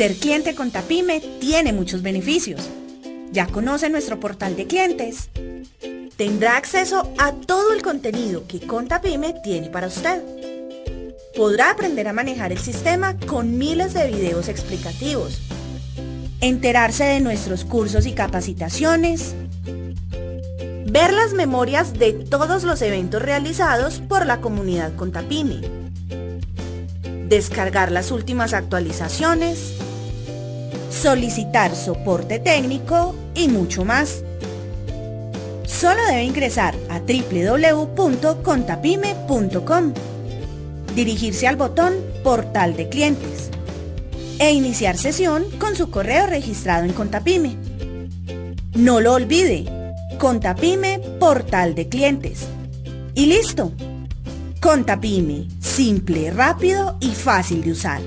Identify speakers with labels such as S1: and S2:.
S1: Ser cliente Contapyme tiene muchos beneficios. Ya conoce nuestro portal de clientes. Tendrá acceso a todo el contenido que Contapyme tiene para usted. Podrá aprender a manejar el sistema con miles de videos explicativos. Enterarse de nuestros cursos y capacitaciones. Ver las memorias de todos los eventos realizados por la comunidad Contapyme descargar las últimas actualizaciones, solicitar soporte técnico y mucho más. Solo debe ingresar a www.contapime.com, dirigirse al botón Portal de Clientes e iniciar sesión con su correo registrado en Contapime. No lo olvide, Contapime Portal de Clientes. Y listo. Contapime, simple, rápido y fácil de usar.